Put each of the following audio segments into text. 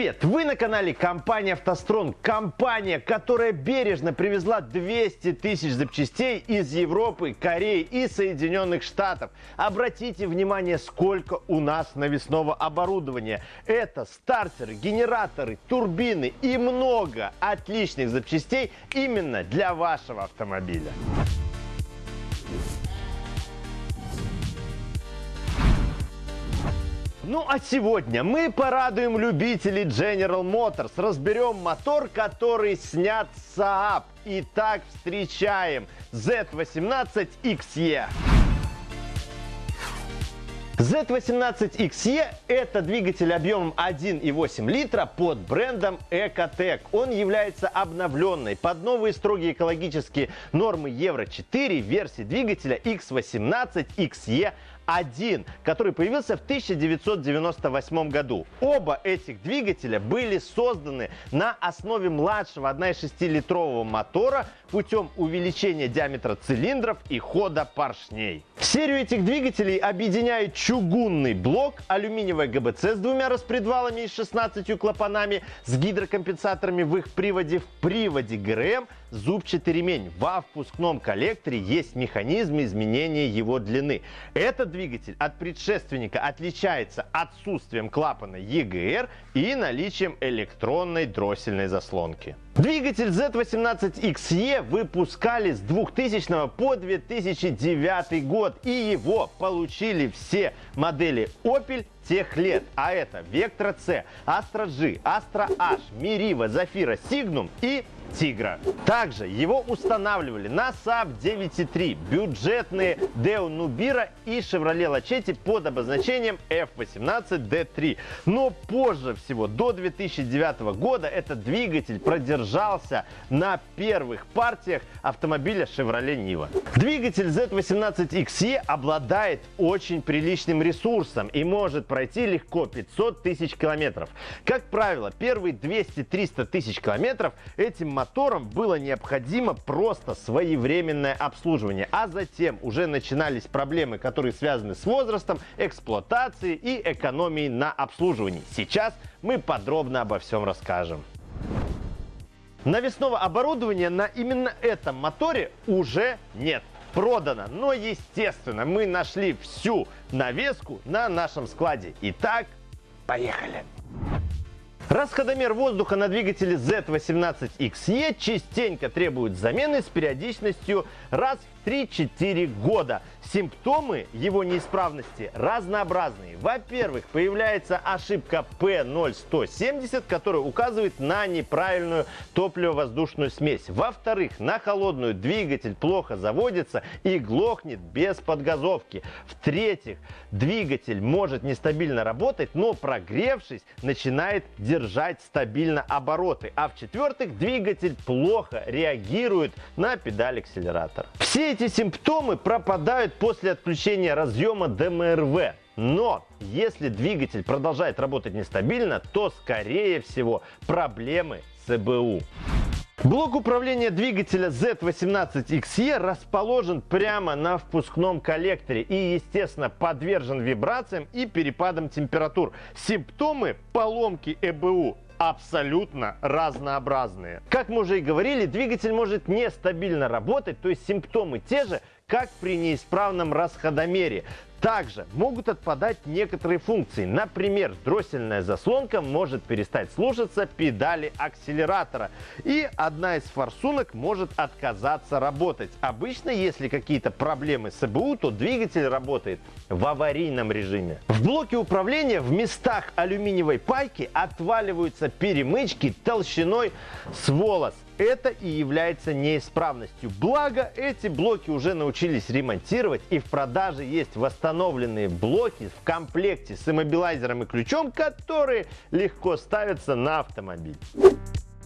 Привет! Вы на канале компании «АвтоСтронг». Компания, которая бережно привезла 200 тысяч запчастей из Европы, Кореи и Соединенных Штатов. Обратите внимание, сколько у нас навесного оборудования. Это стартеры, генераторы, турбины и много отличных запчастей именно для вашего автомобиля. Ну а сегодня мы порадуем любителей General Motors. Разберем мотор, который снят с Saab. Итак, встречаем Z18XE. Z18XE – это двигатель объемом 1,8 литра под брендом Ecotec. Он является обновленной под новые строгие экологические нормы Евро-4 версии двигателя X18XE 1, который появился в 1998 году. Оба этих двигателя были созданы на основе младшего 1,6-литрового мотора путем увеличения диаметра цилиндров и хода поршней. Серию этих двигателей объединяет чугунный блок, алюминиевая ГБЦ с двумя распредвалами и 16 клапанами, с гидрокомпенсаторами в их приводе, в приводе ГРМ, зубчатый ремень. Во впускном коллекторе есть механизм изменения его длины. Этот двигатель от предшественника отличается отсутствием клапана EGR и наличием электронной дроссельной заслонки. Двигатель Z18XE выпускали с 2000 по 2009 год и его получили все модели Opel тех лет. А это Vectra C, Astra G, Astra H, Meriva, Zafira, Signum и Тигра. Также его устанавливали на Saab 9.3, бюджетные Deo Nubira и Chevrolet Lachetti под обозначением F18D3. Но позже всего, до 2009 года, этот двигатель продержался на первых партиях автомобиля Chevrolet Niva. Двигатель Z18XE обладает очень приличным ресурсом и может пройти легко 500 тысяч километров. Как правило, первые 200-300 тысяч километров этим мотором было необходимо просто своевременное обслуживание, а затем уже начинались проблемы, которые связаны с возрастом, эксплуатацией и экономией на обслуживании. Сейчас мы подробно обо всем расскажем. Навесного оборудования на именно этом моторе уже нет продано. Но, естественно, мы нашли всю навеску на нашем складе. Итак, поехали! Расходомер воздуха на двигателе Z18XE частенько требует замены с периодичностью раз в 3-4 года. Симптомы его неисправности разнообразные. Во-первых, появляется ошибка P0170, которая указывает на неправильную топливо-воздушную смесь. Во-вторых, на холодную двигатель плохо заводится и глохнет без подгазовки. В-третьих, двигатель может нестабильно работать, но прогревшись, начинает держать стабильно обороты. А в-четвертых, двигатель плохо реагирует на педаль акселератора. Все эти симптомы пропадают после отключения разъема ДМРВ. Но если двигатель продолжает работать нестабильно, то скорее всего проблемы с ЭБУ. Блок управления двигателя Z18XE расположен прямо на впускном коллекторе и, естественно, подвержен вибрациям и перепадам температур. Симптомы поломки ЭБУ абсолютно разнообразные. Как мы уже и говорили, двигатель может нестабильно работать, то есть симптомы те же, как при неисправном расходомере. Также могут отпадать некоторые функции. Например, дроссельная заслонка может перестать слушаться педали акселератора. И одна из форсунок может отказаться работать. Обычно, если какие-то проблемы с ЭБУ, то двигатель работает в аварийном режиме. В блоке управления в местах алюминиевой пайки отваливаются перемычки толщиной с волос это и является неисправностью. Благо, эти блоки уже научились ремонтировать и в продаже есть восстановленные блоки в комплекте с иммобилайзером и ключом, которые легко ставятся на автомобиль.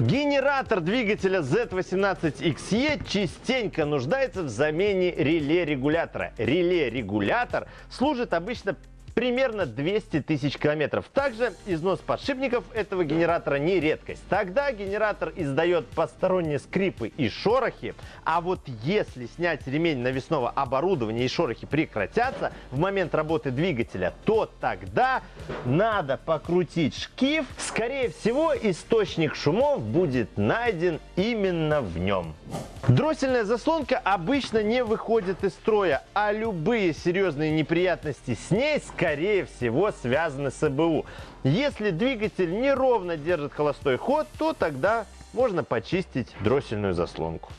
Генератор двигателя Z18XE частенько нуждается в замене реле-регулятора. Реле-регулятор служит обычно примерно 200 тысяч километров. Также износ подшипников этого генератора не редкость. Тогда генератор издает посторонние скрипы и шорохи, а вот если снять ремень навесного оборудования и шорохи прекратятся в момент работы двигателя, то тогда надо покрутить шкив. Скорее всего, источник шумов будет найден именно в нем. Дроссельная заслонка обычно не выходит из строя, а любые серьезные неприятности с ней, скорее всего, связаны с ЭБУ. Если двигатель неровно держит холостой ход, то тогда можно почистить дроссельную заслонку.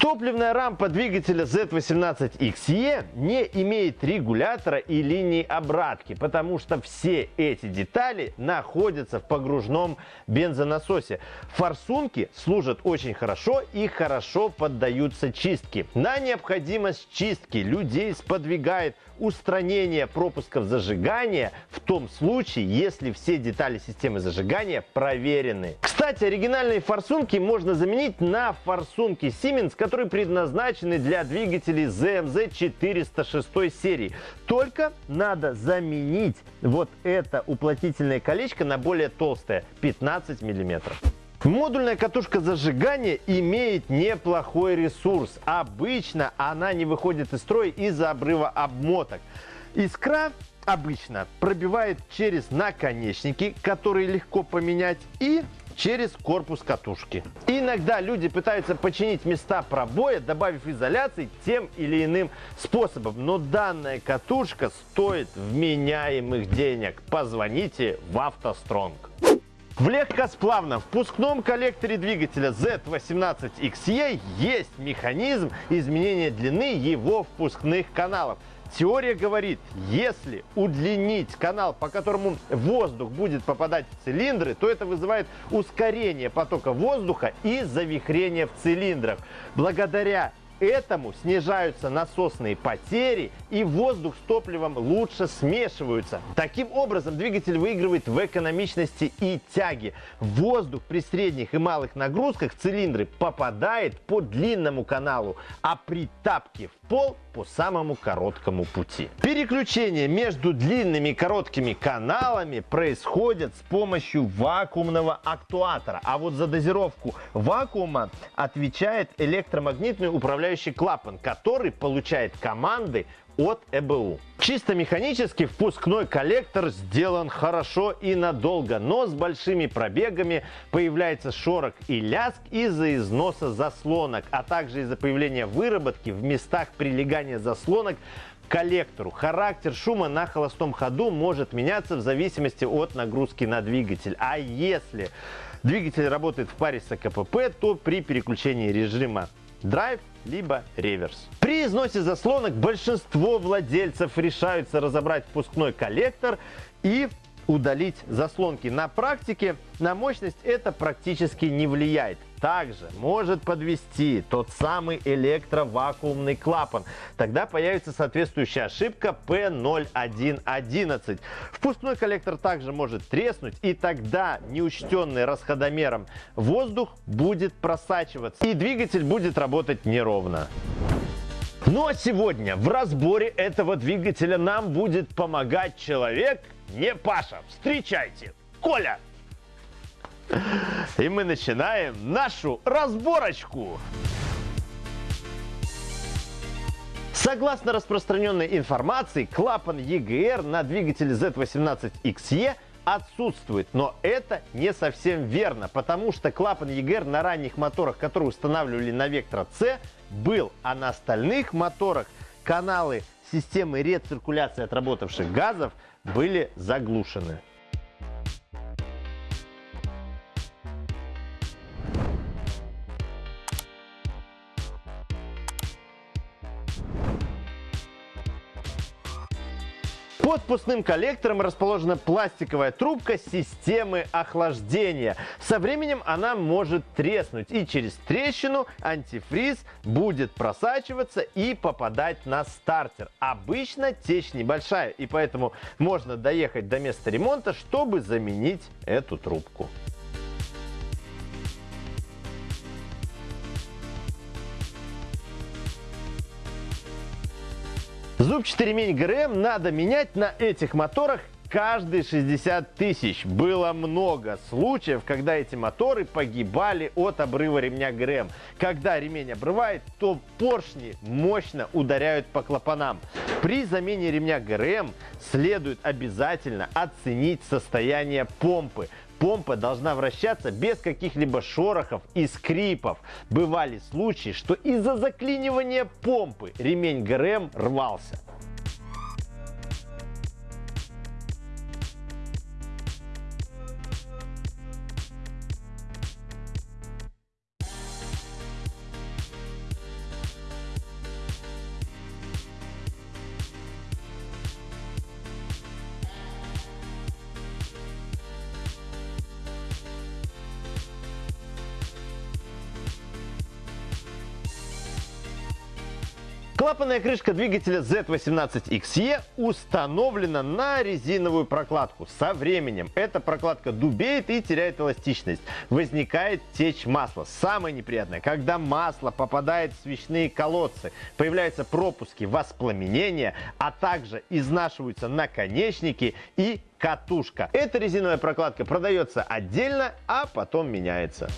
Топливная рампа двигателя Z18XE не имеет регулятора и линии обратки, потому что все эти детали находятся в погружном бензонасосе. Форсунки служат очень хорошо и хорошо поддаются чистке. На необходимость чистки людей сподвигает устранение пропусков зажигания в том случае, если все детали системы зажигания проверены. Кстати, оригинальные форсунки можно заменить на форсунки Siemens, которые предназначены для двигателей ZMZ 406 серии. Только надо заменить вот это уплотнительное колечко на более толстое 15 миллиметров. Модульная катушка зажигания имеет неплохой ресурс. Обычно она не выходит из строя из-за обрыва обмоток. Искра обычно пробивает через наконечники, которые легко поменять, и через корпус катушки. Иногда люди пытаются починить места пробоя, добавив изоляции тем или иным способом. Но данная катушка стоит вменяемых денег. Позвоните в автостронг. В легкосплавном впускном коллекторе двигателя Z18XE есть механизм изменения длины его впускных каналов. Теория говорит, если удлинить канал, по которому воздух будет попадать в цилиндры, то это вызывает ускорение потока воздуха и завихрение в цилиндрах. Благодаря этому снижаются насосные потери и воздух с топливом лучше смешиваются. Таким образом двигатель выигрывает в экономичности и тяге. Воздух при средних и малых нагрузках цилиндры попадает по длинному каналу, а при тапке в пол по самому короткому пути. Переключение между длинными и короткими каналами происходит с помощью вакуумного актуатора. А вот за дозировку вакуума отвечает электромагнитный управляющий клапан, который получает команды от ЭБУ. Чисто механически впускной коллектор сделан хорошо и надолго, но с большими пробегами появляется шорох и ляск из-за износа заслонок, а также из-за появления выработки в местах прилегания заслонок коллектору. Характер шума на холостом ходу может меняться в зависимости от нагрузки на двигатель. А если двигатель работает в паре с АКПП, то при переключении режима драйв либо реверс. При износе заслонок большинство владельцев решаются разобрать впускной коллектор и удалить заслонки. На практике на мощность это практически не влияет. Также может подвести тот самый электровакуумный клапан. Тогда появится соответствующая ошибка P0111. Впускной коллектор также может треснуть и тогда неучтенный расходомером воздух будет просачиваться и двигатель будет работать неровно. Ну а сегодня в разборе этого двигателя нам будет помогать человек, не Паша. Встречайте, Коля! И мы начинаем нашу разборочку. Согласно распространенной информации, клапан EGR на двигателе Z18XE отсутствует. Но это не совсем верно, потому что клапан EGR на ранних моторах, которые устанавливали на Vectra C, был, а на остальных моторах каналы системы рециркуляции отработавших газов были заглушены. Под коллектором расположена пластиковая трубка системы охлаждения. Со временем она может треснуть и через трещину антифриз будет просачиваться и попадать на стартер. Обычно течь небольшая и поэтому можно доехать до места ремонта, чтобы заменить эту трубку. Зубчатый ремень ГРМ надо менять на этих моторах каждые 60 тысяч. Было много случаев, когда эти моторы погибали от обрыва ремня ГРМ. Когда ремень обрывает, то поршни мощно ударяют по клапанам. При замене ремня ГРМ следует обязательно оценить состояние помпы. Помпа должна вращаться без каких-либо шорохов и скрипов. Бывали случаи, что из-за заклинивания помпы ремень ГРМ рвался. Клапанная крышка двигателя Z18XE установлена на резиновую прокладку. Со временем эта прокладка дубеет и теряет эластичность. Возникает течь масла. Самое неприятное, когда масло попадает в свечные колодцы, появляются пропуски воспламенения, а также изнашиваются наконечники и катушка. Эта резиновая прокладка продается отдельно, а потом меняется.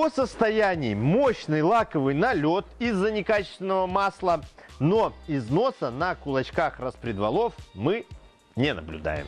О состоянии мощный лаковый налет из-за некачественного масла, но износа на кулачках распредвалов мы не наблюдаем.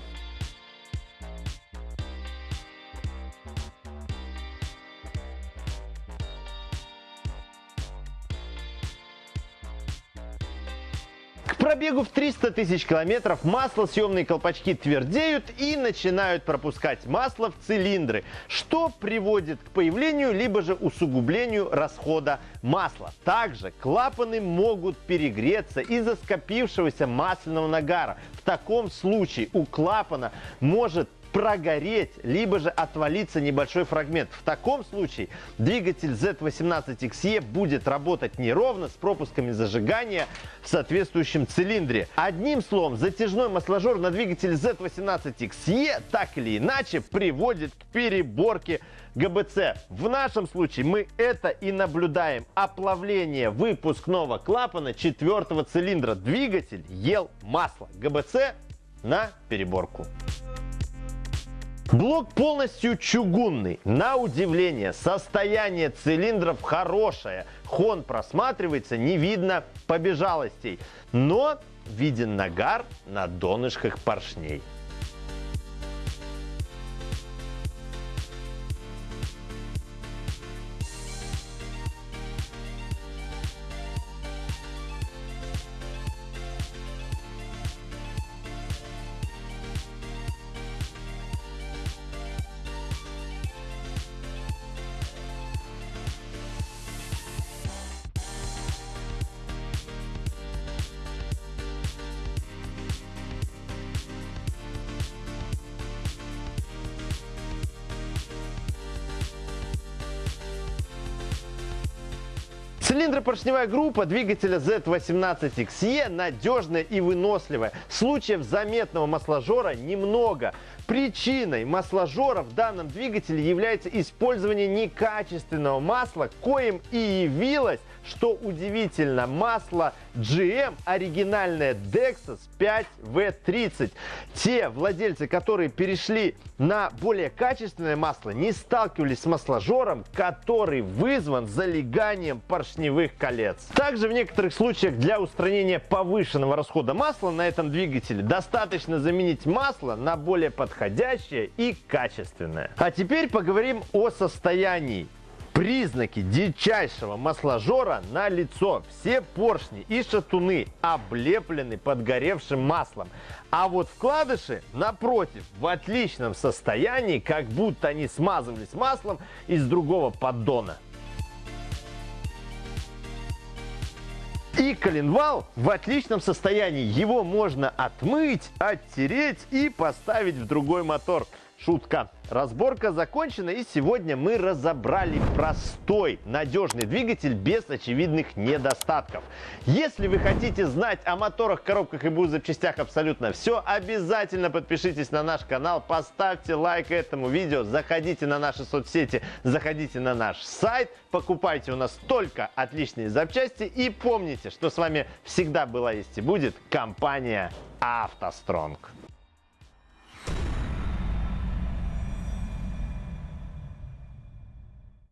Пробегу в 300 тысяч километров маслосъемные колпачки твердеют и начинают пропускать масло в цилиндры, что приводит к появлению либо же усугублению расхода масла. Также клапаны могут перегреться из-за скопившегося масляного нагара. В таком случае у клапана может прогореть, либо же отвалиться небольшой фрагмент. В таком случае двигатель Z18XE будет работать неровно с пропусками зажигания в соответствующем цилиндре. Одним словом, затяжной масложор на двигателе Z18XE так или иначе приводит к переборке ГБЦ. В нашем случае мы это и наблюдаем. Оплавление выпускного клапана четвертого цилиндра. Двигатель ел масло. ГБЦ на переборку. Блок полностью чугунный. На удивление, состояние цилиндров хорошее. Хон просматривается, не видно побежалостей. Но виден нагар на донышках поршней. Цилиндропоршневая группа двигателя Z18XE надежная и выносливая. Случаев заметного масложора немного. Причиной масложора в данном двигателе является использование некачественного масла, коим и явилось, что удивительно, масло GM оригинальное Dexus 5V30. Те владельцы, которые перешли на более качественное масло, не сталкивались с масложором, который вызван залеганием поршневых колец. Также в некоторых случаях для устранения повышенного расхода масла на этом двигателе достаточно заменить масло на более подходящее и качественное. А теперь поговорим о состоянии Признаки дичайшего масложора на лицо. Все поршни и шатуны облеплены подгоревшим маслом. А вот вкладыши, напротив, в отличном состоянии, как будто они смазывались маслом из другого поддона. И коленвал в отличном состоянии. Его можно отмыть, оттереть и поставить в другой мотор шутка. Разборка закончена и сегодня мы разобрали простой, надежный двигатель без очевидных недостатков. Если вы хотите знать о моторах, коробках и БУ запчастях абсолютно все, обязательно подпишитесь на наш канал, поставьте лайк этому видео, заходите на наши соцсети, заходите на наш сайт, покупайте у нас только отличные запчасти и помните, что с вами всегда была есть и будет компания автостронг